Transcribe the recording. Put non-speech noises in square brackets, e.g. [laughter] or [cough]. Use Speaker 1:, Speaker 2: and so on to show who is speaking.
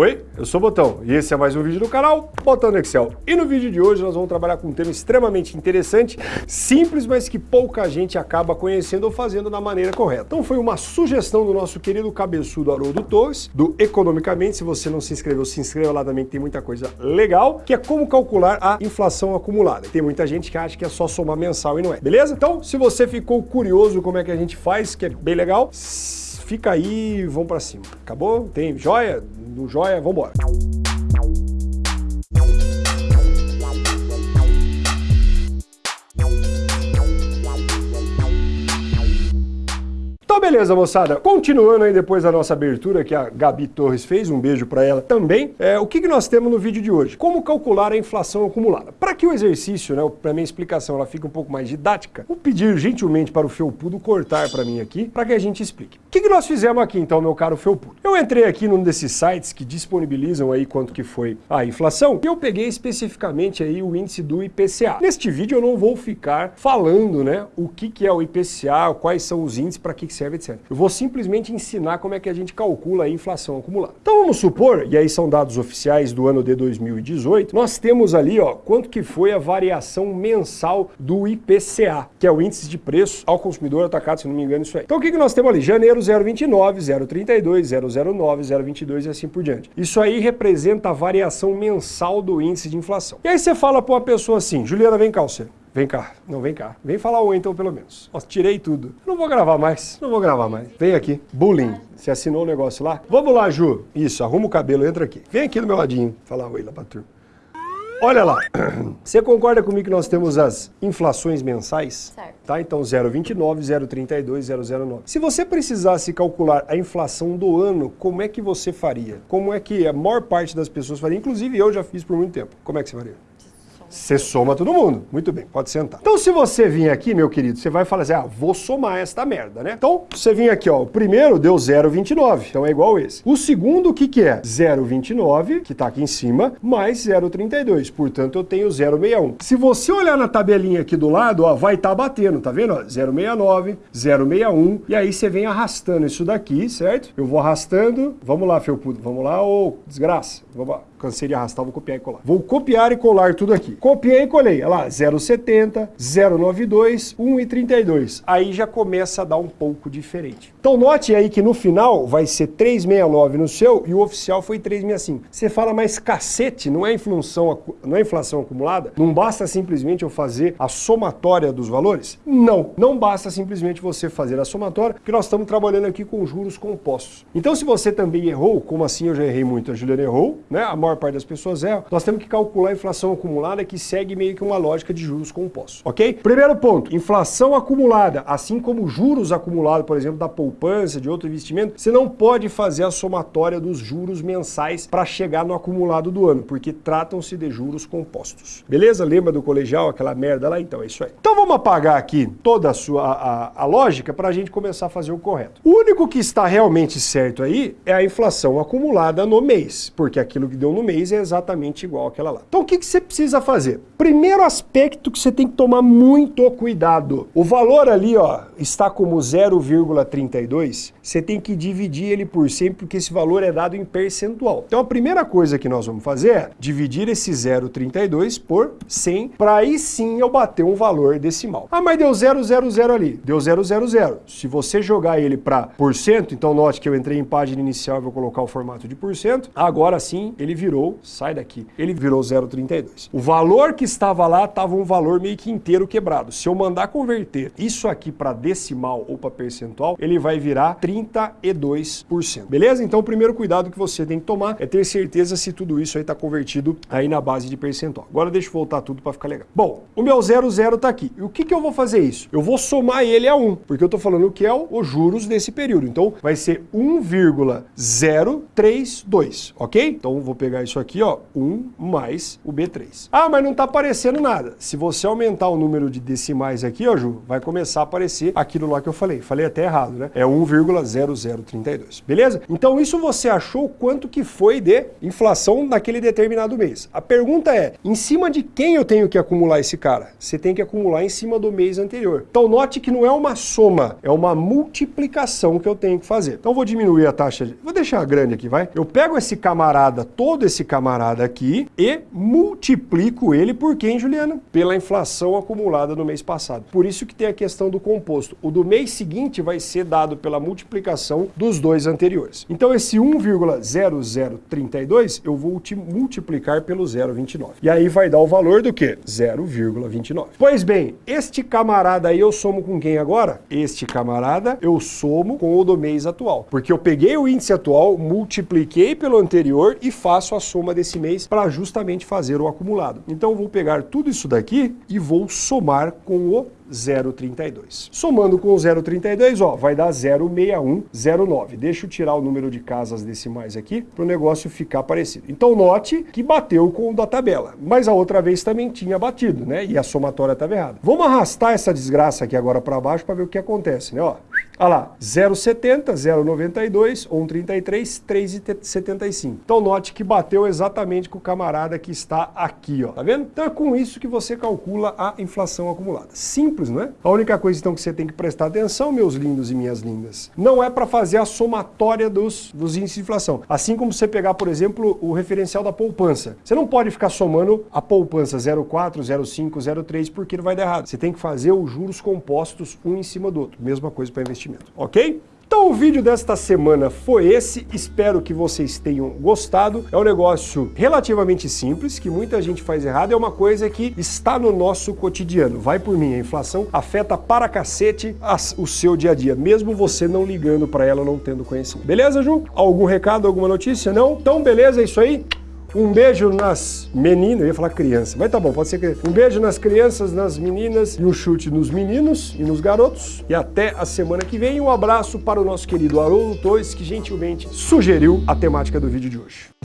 Speaker 1: Oi, eu sou o Botão e esse é mais um vídeo do canal Botão no Excel. E no vídeo de hoje nós vamos trabalhar com um tema extremamente interessante, simples, mas que pouca gente acaba conhecendo ou fazendo da maneira correta. Então foi uma sugestão do nosso querido cabeçudo Haroldo Torres, do Economicamente. Se você não se inscreveu, se inscreva lá também que tem muita coisa legal, que é como calcular a inflação acumulada. Tem muita gente que acha que é só somar mensal e não é, beleza? Então, se você ficou curioso como é que a gente faz, que é bem legal, fica aí e vamos pra cima. Acabou? Tem joia? No joia, vambora. Então beleza, moçada. Continuando aí depois da nossa abertura que a Gabi Torres fez, um beijo para ela também. É, o que, que nós temos no vídeo de hoje? Como calcular a inflação acumulada. Para que o exercício, né, para minha explicação, ela fique um pouco mais didática, vou pedir gentilmente para o Felpudo cortar para mim aqui, para que a gente explique. O que, que nós fizemos aqui então, meu caro Felpudo? Eu entrei aqui num desses sites que disponibilizam aí quanto que foi a inflação e eu peguei especificamente aí o índice do IPCA. Neste vídeo eu não vou ficar falando, né, o que, que é o IPCA, quais são os índices, para que, que serve, etc. Eu vou simplesmente ensinar como é que a gente calcula a inflação acumulada. Então vamos supor, e aí são dados oficiais do ano de 2018, nós temos ali, ó, quanto que foi a variação mensal do IPCA, que é o índice de preço ao consumidor atacado, se não me engano, isso aí. Então o que, que nós temos ali? Janeiro 0,29, 0,32, 0,09, 0,22 e assim por diante. Isso aí representa a variação mensal do índice de inflação. E aí você fala para uma pessoa assim, Juliana, vem cá, você. Vem cá, não vem cá. Vem falar oi então pelo menos. Ó, tirei tudo. Não vou gravar mais, não vou gravar mais. Vem aqui. Bullying. Você assinou o negócio lá? Vamos lá, Ju. Isso, arruma o cabelo, entra aqui. Vem aqui do meu ladinho. Falar oi lá pra turma. Olha lá, [clears throat] você concorda comigo que nós temos as inflações mensais?
Speaker 2: Certo.
Speaker 1: Tá, então 0,29, 0,32, 0,09. Se você precisasse calcular a inflação do ano, como é que você faria? Como é que a maior parte das pessoas faria? Inclusive eu já fiz por muito tempo. Como é que você faria? Você soma todo mundo. Muito bem, pode sentar. Então, se você vir aqui, meu querido, você vai falar assim, ah, vou somar esta merda, né? Então, você vir aqui, ó, o primeiro deu 0,29, então é igual esse. O segundo, o que que é? 0,29, que tá aqui em cima, mais 0,32, portanto, eu tenho 0,61. Se você olhar na tabelinha aqui do lado, ó, vai estar tá batendo, tá vendo? 0,69, 0,61, e aí você vem arrastando isso daqui, certo? Eu vou arrastando, vamos lá, Felpudo, vamos lá, ô, desgraça, vamos lá cansei de arrastar, vou copiar e colar. Vou copiar e colar tudo aqui. Copiei e colei, olha lá, 0,70, 0,92, 1,32. Aí já começa a dar um pouco diferente. Então note aí que no final vai ser 369 no seu e o oficial foi 365. Você fala, mas cacete, não é inflação, não é inflação acumulada? Não basta simplesmente eu fazer a somatória dos valores? Não, não basta simplesmente você fazer a somatória, porque nós estamos trabalhando aqui com juros compostos. Então se você também errou, como assim eu já errei muito, a Juliana errou, né? A maior parte das pessoas erram, nós temos que calcular a inflação acumulada que segue meio que uma lógica de juros compostos, ok? Primeiro ponto, inflação acumulada, assim como juros acumulados, por exemplo, da poupança, de outro investimento, você não pode fazer a somatória dos juros mensais para chegar no acumulado do ano, porque tratam-se de juros compostos. Beleza? Lembra do colegial, aquela merda lá? Então é isso aí. Então vamos apagar aqui toda a sua a, a lógica para a gente começar a fazer o correto. O único que está realmente certo aí é a inflação acumulada no mês, porque aquilo que deu no mês é exatamente igual àquela lá. Então o que, que você precisa fazer? Primeiro aspecto que você tem que tomar muito cuidado. O valor ali ó, está como 0,32, você tem que dividir ele por 100 porque esse valor é dado em percentual. Então a primeira coisa que nós vamos fazer é dividir esse 0,32 por 100 para aí sim eu bater um valor decimal. Ah, mas deu 000 ali, deu 000. Se você jogar ele para por cento, então note que eu entrei em página inicial e vou colocar o formato de por cento, agora sim ele virou, sai daqui, ele virou 0,32. O valor que estava lá estava um valor meio que inteiro quebrado. Se eu mandar converter isso aqui para decimal ou para percentual, ele vai virar 32%. Beleza? Então o primeiro cuidado que você tem que tomar é ter certeza se tudo isso aí está convertido aí na base de percentual. Agora deixa eu voltar tudo para ficar legal. Bom, o meu 00 está aqui. E o que, que eu vou fazer isso? Eu vou somar ele a 1, porque eu estou falando que é os juros desse período. Então vai ser 1,032, ok? Então vou pegar isso aqui, ó, 1 mais o B3. Ah, mas mas não está aparecendo nada. Se você aumentar o número de decimais aqui, ó, Ju, vai começar a aparecer aquilo lá que eu falei. Falei até errado, né? É 1,0032, beleza? Então isso você achou quanto que foi de inflação naquele determinado mês. A pergunta é, em cima de quem eu tenho que acumular esse cara? Você tem que acumular em cima do mês anterior. Então note que não é uma soma, é uma multiplicação que eu tenho que fazer. Então vou diminuir a taxa, de... vou deixar grande aqui, vai? Eu pego esse camarada, todo esse camarada aqui e multiplico ele por quem, Juliana? Pela inflação acumulada no mês passado. Por isso que tem a questão do composto. O do mês seguinte vai ser dado pela multiplicação dos dois anteriores. Então esse 1,0032 eu vou multiplicar pelo 0,29. E aí vai dar o valor do que? 0,29. Pois bem, este camarada aí eu somo com quem agora? Este camarada eu somo com o do mês atual. Porque eu peguei o índice atual, multipliquei pelo anterior e faço a soma desse mês para justamente fazer o acumulado. Então eu vou pegar tudo isso daqui e vou somar com o 0,32. Somando com o 0,32, ó, vai dar 0,6109. Deixa eu tirar o número de casas decimais aqui para o negócio ficar parecido. Então note que bateu com o da tabela, mas a outra vez também tinha batido, né? E a somatória estava errada. Vamos arrastar essa desgraça aqui agora para baixo para ver o que acontece, né? Ó, Olha lá, 0,70, 0,92, 1,33, 3,75. Então note que bateu exatamente com o camarada que está aqui, ó. Tá vendo? Então é com isso que você calcula a inflação acumulada. Simples, não é? A única coisa então que você tem que prestar atenção, meus lindos e minhas lindas, não é para fazer a somatória dos, dos índices de inflação. Assim como você pegar, por exemplo, o referencial da poupança. Você não pode ficar somando a poupança 0,4, 0,5, 0,3 porque não vai dar errado. Você tem que fazer os juros compostos um em cima do outro. Mesma coisa para investimento, ok? Então o vídeo desta semana foi esse, espero que vocês tenham gostado. É um negócio relativamente simples, que muita gente faz errado, é uma coisa que está no nosso cotidiano. Vai por mim, a inflação afeta para cacete o seu dia a dia, mesmo você não ligando para ela, não tendo conhecimento. Beleza, Ju? Algum recado, alguma notícia? Não? Então beleza, é isso aí? Um beijo nas meninas, eu ia falar criança, mas tá bom, pode ser que... Um beijo nas crianças, nas meninas e um chute nos meninos e nos garotos. E até a semana que vem. Um abraço para o nosso querido Haroldo Torres, que gentilmente sugeriu a temática do vídeo de hoje.